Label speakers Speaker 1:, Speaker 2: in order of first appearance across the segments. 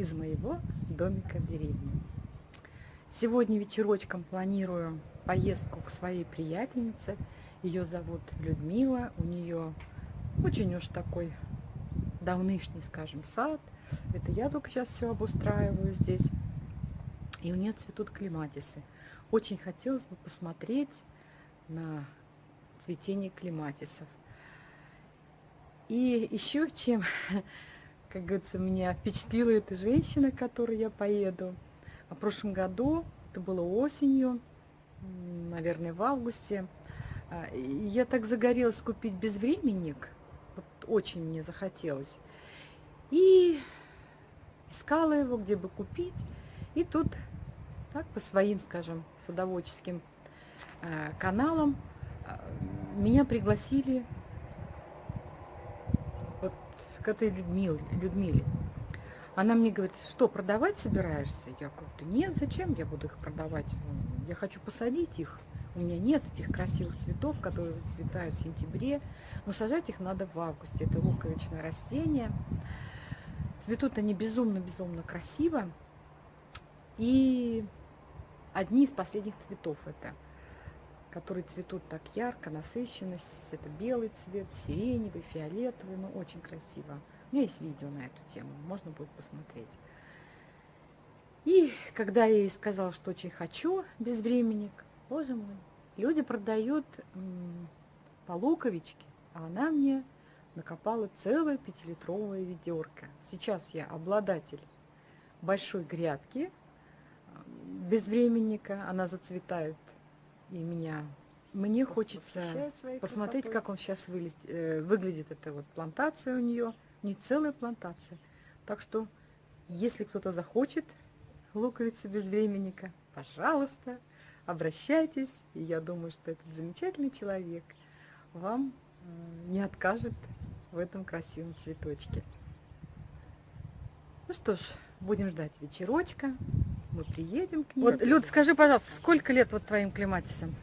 Speaker 1: из моего домика в деревне. Сегодня вечерочком планирую поездку к своей приятельнице. Ее зовут Людмила, у нее очень уж такой давнышний, скажем, сад. Это я только сейчас все обустраиваю здесь. И у нее цветут клематисы. Очень хотелось бы посмотреть на цветение клематисов. И еще чем, как говорится, меня впечатлила эта женщина, к которой я поеду. В прошлом году, это было осенью, наверное, в августе, а, я так загорелась купить безвременник, вот очень мне захотелось. И искала его, где бы купить. И тут, так, по своим, скажем, садоводческим э, каналам, э, меня пригласили к этой Людмиле, Людмиле. Она мне говорит, что, продавать собираешься? Я говорю, нет, зачем я буду их продавать? Я хочу посадить их. У меня нет этих красивых цветов, которые зацветают в сентябре. Но сажать их надо в августе. Это луковичное растение. Цветут они безумно-безумно красиво. И одни из последних цветов это, которые цветут так ярко, насыщенно. Это белый цвет, сиреневый, фиолетовый, ну, очень красиво. У меня есть видео на эту тему, можно будет посмотреть. И когда я ей сказала, что очень хочу безвременник, боже мой, люди продают по луковичке, а она мне накопала целое пятилитровое ведерко. Сейчас я обладатель большой грядки безвременника, она зацветает и меня. Мне хочется посмотреть, как он сейчас выглядит, э, выглядит эта вот плантация у нее не целая плантация. Так что, если кто-то захочет луковицы безвременника, пожалуйста, обращайтесь. И я думаю, что этот замечательный человек вам не откажет в этом красивом цветочке. Ну что ж, будем ждать вечерочка. Мы приедем к ней. Вот, Люд, скажи, пожалуйста, сколько лет вот твоим клематисам?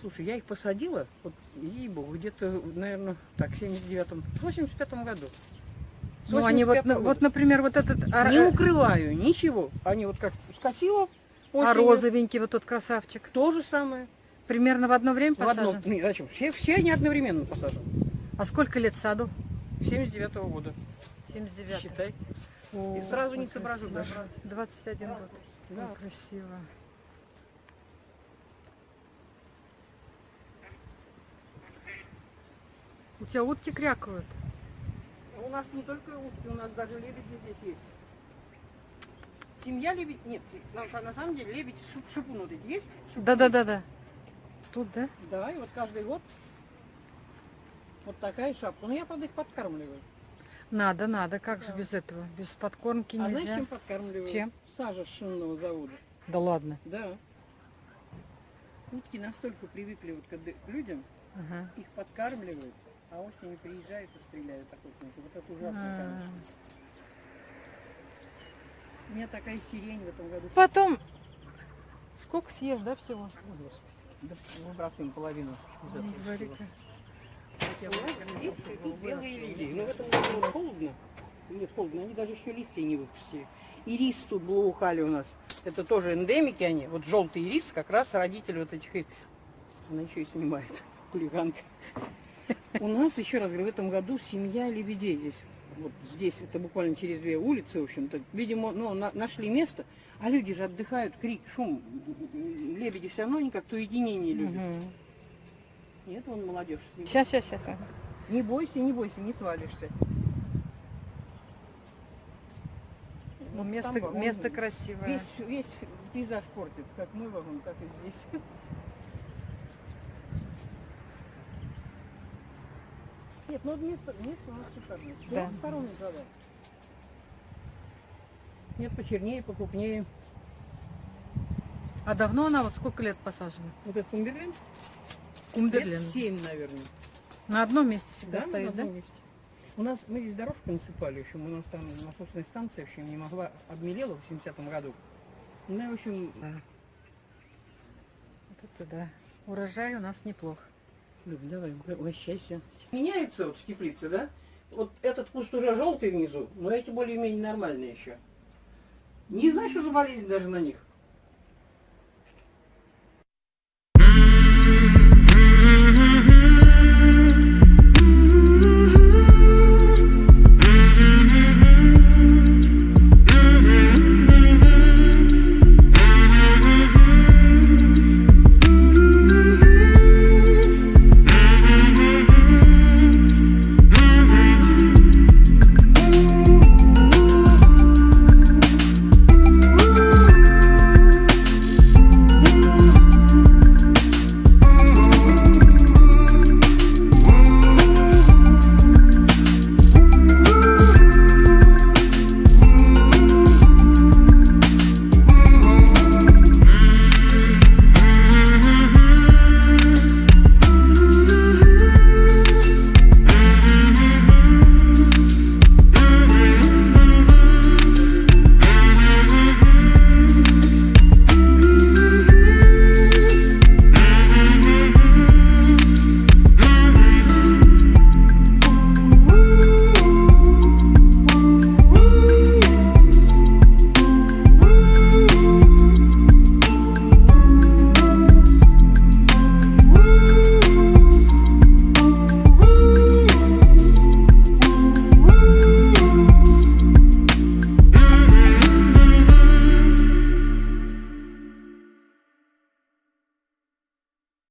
Speaker 2: Слушай, я их посадила, вот, ей-богу, где-то, наверное, так, в 79-м, в 85-м году.
Speaker 1: Ну, они вот, года. вот, например, вот этот...
Speaker 2: Не укрываю, ничего. Они вот как скосила
Speaker 1: осенью. А розовенький вот тот красавчик?
Speaker 2: То же самое.
Speaker 1: Примерно в одно время
Speaker 2: посажен? В одно, нет, зачем? Все, все они одновременно посажены.
Speaker 1: А сколько лет саду?
Speaker 2: 79-го года.
Speaker 1: 79
Speaker 2: Считай. О, И сразу не соображу даже.
Speaker 1: 21 год. Да. красиво. У тебя утки крякают?
Speaker 2: У нас не только утки, у нас даже лебеди здесь есть. Семья лебедь, нет, на, на самом деле лебедь шип, шипун вот эти есть?
Speaker 1: Да-да-да-да. Тут, да?
Speaker 2: Да, и вот каждый год вот такая шапка. Ну я, правда, их подкармливаю.
Speaker 1: Надо, надо, как да. же без этого? Без подкормки нельзя.
Speaker 2: А знаешь, чем подкармливаю?
Speaker 1: Чем?
Speaker 2: Сажа с шинного завода.
Speaker 1: Да ладно?
Speaker 2: Да. Утки настолько привыкли вот к людям, ага. их подкармливают, а осенью приезжают и стреляют охотники. Вот это ужасно, а -а -а. конечно. У меня такая сирень в этом году.
Speaker 1: Потом, сколько съешь, да, всего? О,
Speaker 2: Господи. Да, выбрасываем половину из этого. Здесь белые лилии. Но в этом году холодно. Нет, холодно. Они даже еще листья не выпустили. Ирис тут благоухали у нас. Это тоже эндемики они. Вот желтый ирис, как раз родитель вот этих... Она еще и снимает, хулиганка. У нас, еще раз говорю, в этом году семья лебедей здесь. Вот здесь, это буквально через две улицы, в общем-то. Видимо, ну, на, нашли место, а люди же отдыхают, крик, шум. Лебеди все равно не как-то уединение любят. Угу. Нет, вон молодежь.
Speaker 1: Сейчас, сейчас, сейчас.
Speaker 2: Не бойся, не бойся, не свалишься.
Speaker 1: Ну, место, там, место красивое.
Speaker 2: Весь, весь пейзаж портит, как мы вагон, так и здесь. Нет, ну место, место у нас шикарное. Да. Сторон задал. Нет, почернее, покупнее.
Speaker 1: А давно она, вот сколько лет посажена?
Speaker 2: Вот этот кумберлин?
Speaker 1: Кумберлин.
Speaker 2: Лет 7, наверное.
Speaker 1: На одном месте всегда
Speaker 2: да,
Speaker 1: стоит,
Speaker 2: на одном да? Месте. У нас, мы здесь дорожку насыпали, в общем, у нас там насосная станция, в общем, не могла, обмелела в 70-м году. Ну, в общем... Да.
Speaker 1: Вот это да. Урожай у нас неплох.
Speaker 2: Люб, давай, угощайся. Меняется вот в теплице, да? вот этот куст уже желтый внизу, но эти более-менее нормальные еще. Не знаю, что за болезнь даже на них.